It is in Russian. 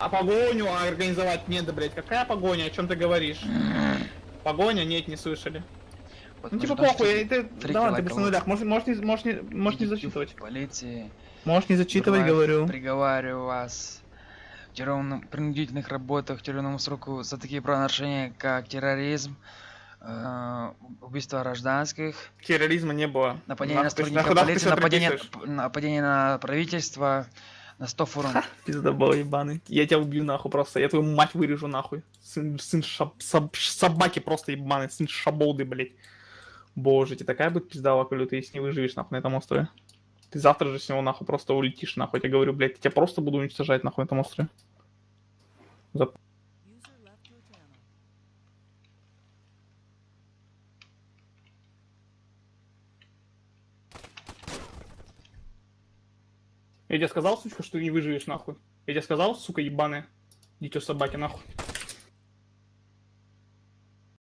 а погоню организовать не да, блядь. Какая погоня? О чем ты говоришь? Погоня? Нет, не слышали. Вот Ну типа похуй, ты, давай, ты без нулях. Можешь, можешь, не, можешь, не, можешь не зачитывать. Полиции. Можешь не зачитывать, Вызываю, говорю. Приговариваю вас в тюремном принудительных работах, тюремному сроку за такие правонарушения, как терроризм, э, убийство гражданских, Терроризма не было. нападение на Нахуй ты- сотрудника нахуй- полиции, нападение, нападение на правительство, на 100 фурон. Пиздобол ебаный. Я тебя убью нахуй просто. Я твою мать вырежу нахуй. Сын, сын шаб- саб- собаки просто ебаный. Сын шаболды, блядь. Боже, тебе такая будет пиздала, коли ты если не выживешь нахуй на этом острове. Ты завтра же с него нахуй просто улетишь нахуй. Я говорю, блядь, я тебя просто буду уничтожать нахуй на этом острове. За- Я тебе сказал, сучка, что ты не выживешь нахуй. Я тебе сказал, сука ебаная. Дитё собаки нахуй.